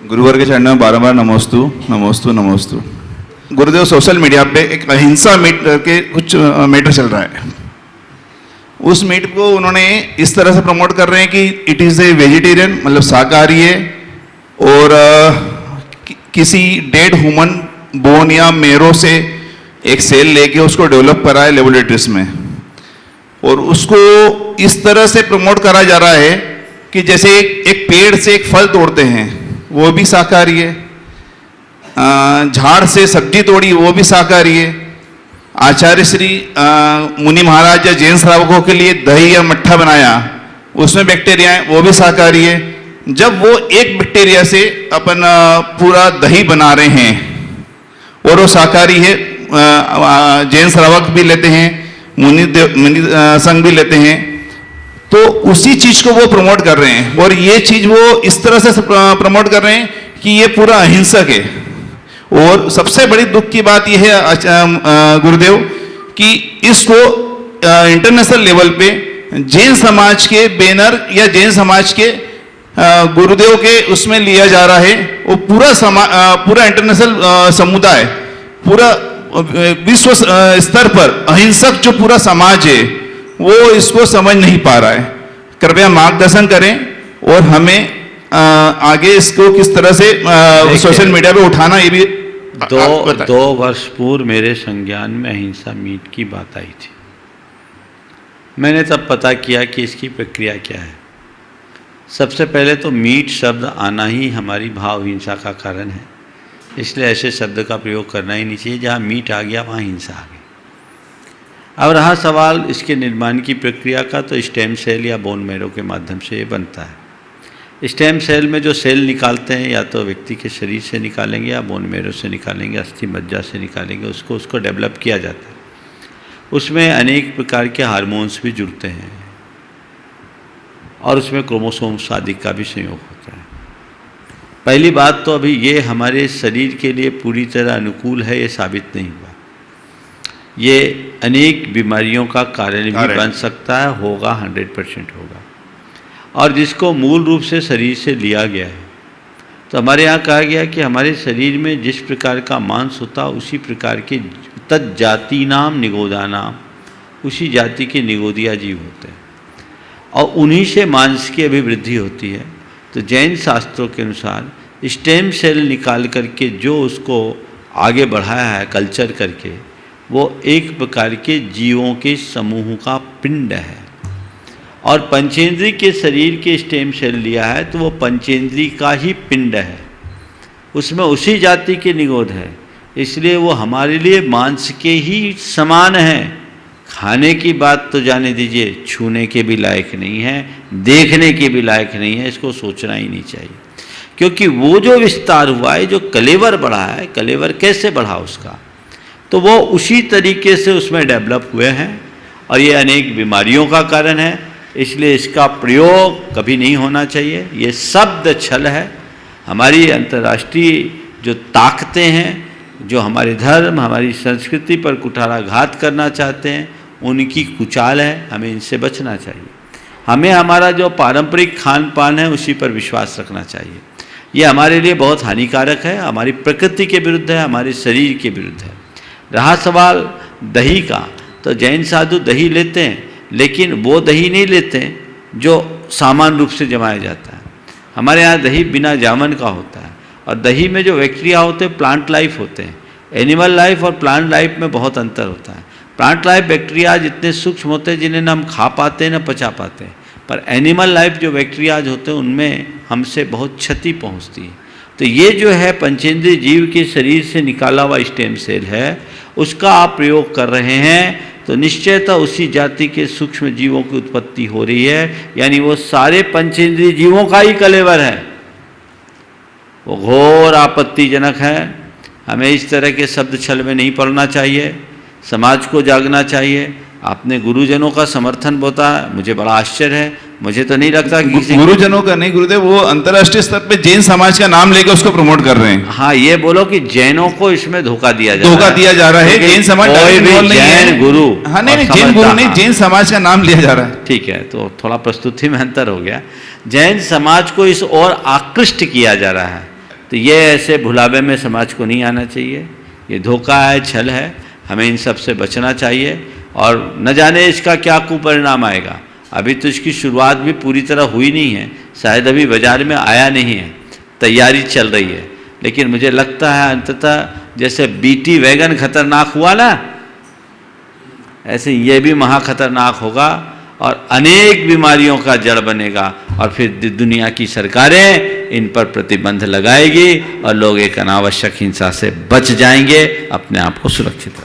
गुरुवर के चरणों में बारंबार नमोस्तु नमोस्तु नमोस्तु। गुरुदेव सोशल मीडिया पे एक अहिंसा मीट के कुछ मैटर चल रहा है। उस मीट को उन्होंने इस तरह से प्रमोट कर रहे हैं कि इट इज़ ए वेजिटेरियन मतलब शाकाहारी है और कि, किसी डेड ह्यूमन बोन या मेरो से एक सेल लेके उसको डेवलप करा है लेबोरेटरीज में। और उसको इस तरह से प्रमोट करा जा रहा है कि जैसे एक पेड़ से एक फल तोड़ते हैं। वो भी शाकाहारी है। झाड़ से सब्ज़ी तोड़ी, वो भी शाकाहारी है। आचार्य श्री मुनि महाराज या जैन श्रावकों के लिए दही या मट्ठा बनाया, उसमें बैक्टीरिया है, वो भी शाकाहारी है। जब वो एक बैक्टीरिया से अपन पूरा दही बना रहे हैं, और वो शाकाहारी है जैन श्रावक भी लेते हैं, मुनि मुनि संघ भी लेते हैं तो उसी चीज़ को वो प्रमोट कर रहे हैं। और ये चीज़ वो इस तरह से प्रमोट कर रहे हैं कि ये पूरा अहिंसक है। और सबसे बड़ी दुख की बात यह है गुरुदेव, कि इसको इंटरनेशनल लेवल पे जैन समाज के बैनर या जैन समाज के गुरुदेव के उसमें लिया जा रहा है। वो पूरा समा पूरा इंटरनेशनल समुदाय, पूरा विश्व स्तर पर अहिंसक जो पूरा समाज है वो इसको समझ नहीं पा रहा है। कृपया मार्गदर्शन करें और हमें अ, आगे इसको किस तरह से सोशल मीडिया पे उठाना ये भी दो दो वर्ष पूर्व मेरे संज्ञान में अहिंसा मीट की बात आई थी। मैंने तब पता किया कि इसकी प्रक्रिया क्या है। सबसे पहले तो मीट शब्द आना ही हमारी भाव हिंसा का कारण है। इसलिए ऐसे शब्द का प्रयोग करना ही नहीं चाहिए। जहाँ मीट आ गया वहाँ हिंसा आ गई। अब रहा सवाल इसके निर्माण की प्रक्रिया का तो स्टेम सेल या बोन मैरो के माध्यम से ये बनता है। स्टेम सेल में जो सेल निकालते हैं, या तो व्यक्ति के शरीर से निकालेंगे, या बोन मैरो से निकालेंगे, अस्थि मज्जा से निकालेंगे, उसको उसको डेवलप किया जाता है। उसमें अनेक प्रकार के हार्मोन्स भी जुड़ते हैं। और उसमें क्रोमोसोम्स आदि का भी संयोग होता है। पहली बात तो अभी ये हमारे शरीर के लिए पूरी तरह अनुकूल है, ये साबित नहीं हुआ। ये अनेक बीमारियों का कारण भी बन सकता है होगा हंड्रेड परसेंट होगा। और जिसको मूल रूप से शरीर से लिया गया है। तो हमारे यहाँ कहा गया कि हमारे शरीर में जिस प्रकार का मांस होता है उसी प्रकार के तज्जाति नाम निगोदा नाम उसी जाति के निगोदिया जीव होते हैं। और उन्हीं से मांस की अभिवृद्धि होती है। तो जैन शास्त्रों के अनुसार स्टेम सेल निकाल करके जो उसको आगे बढ़ाया है कल्चर करके वो एक प्रकार के जीवों के समूह का पिंड है। और पंचेंद्री के शरीर के स्टेम सेल लिया है तो वो पंचेंद्री का ही पिंड है। उसमें उसी जाति के निगोद है। इसलिए वो हमारे लिए मांस के ही समान हैं। खाने की बात तो जाने दीजिए, छूने के भी लायक नहीं है, देखने के भी लायक नहीं है, इसको सोचना ही नहीं चाहिए। क्योंकि वो जो विस्तार हुआ है, जो कलेवर बढ़ा है, कलेवर कैसे बढ़ा उसका? तो वो उसी तरीके से उसमें डेवलप हुए हैं और ये अनेक बीमारियों का कारण है। इसलिए इसका प्रयोग कभी नहीं होना चाहिए। ये शब्द छल है। हमारी अंतर्राष्ट्रीय जो ताकतें हैं, जो हमारे धर्म, हमारी संस्कृति पर कुठाराघात करना चाहते हैं, उनकी कुचाल है। हमें इनसे बचना चाहिए। हमें हमारा जो पारंपरिक खान पान है, उसी पर विश्वास रखना चाहिए। ये हमारे लिए बहुत हानिकारक है। हमारी प्रकृति के विरुद्ध है, हमारे शरीर के विरुद्ध है। रहा सवाल, दही का। तो जैन साधु दही लेते हैं, लेकिन वो दही नहीं लेते जो सामान्य रूप से जमाया जाता है। हमारे यहाँ दही बिना जामन का होता है। और दही में जो बैक्टीरिया होते हैं प्लांट लाइफ होते हैं। एनिमल लाइफ और प्लांट लाइफ में बहुत अंतर होता है। प्लांट लाइफ बैक्टीरिया जितने सूक्ष्म होते हैं, जिन्हें ना हम खा पाते हैं ना पचा पाते हैं। पर एनिमल लाइफ जो बैक्टीरियाज होते हैं, उनमें हमसे बहुत क्षति पहुँचती है। तो ये जो है, पंचेंद्रीय जीव के शरीर से निकाला हुआ स्टेम सेल है। उसका आप प्रयोग कर रहे हैं तो निश्चयतः उसी जाति के सूक्ष्म जीवों की उत्पत्ति हो रही है। यानी वो सारे पंचेंद्रीय जीवों का ही कलेवर है। वो घोर आपत्तिजनक है। हमें इस तरह के शब्द छल में नहीं पड़ना चाहिए। समाज को जागना चाहिए। आपने गुरुजनों का समर्थन बताया मुझे बड़ा आश्चर्य है मुझे तो नहीं लगता कि किसी गुरुजनों का नहीं गुरुदेव वो अंतर्राष्ट्रीय स्तर पे जैन समाज का नाम लेके उसको प्रमोट कर रहे हैं। हाँ ये बोलो कि जैनों को इसमें धोखा दिया जा धोखा रहा है। दिया जा रहा है जैन समाज कोई भी नहीं जैन गुरु हाँ नहीं जैन गुरु नहीं हाँ, जैन समाज का नाम लिया जा रहा है। ठीक है तो थोड़ा प्रस्तुति में अंतर हो गया। जैन समाज को इस और आकृष्ट किया जा रहा है। तो ये ऐसे भुलावे में समाज को नहीं आना चाहिए। ये धोखा है छल है हमें इन सबसे बचना चाहिए। और न जाने इसका क्या कुपरिणाम आएगा। अभी तो इसकी शुरुआत भी पूरी तरह हुई नहीं है, शायद अभी बाज़ार में आया नहीं है, तैयारी चल रही है। लेकिन मुझे लगता है अंततः जैसे बीटी वैगन खतरनाक हुआ ना, ऐसे ये भी महा खतरनाक होगा और अनेक बीमारियों का जड़ बनेगा और फिर दुनिया की सरकारें इन पर प्रतिबंध लगाएगी और लोग एक अनावश्यक हिंसा से बच जाएँगे, अपने आप को सुरक्षित